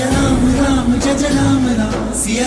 Ram Ram, Jaja Ram Ram, Sia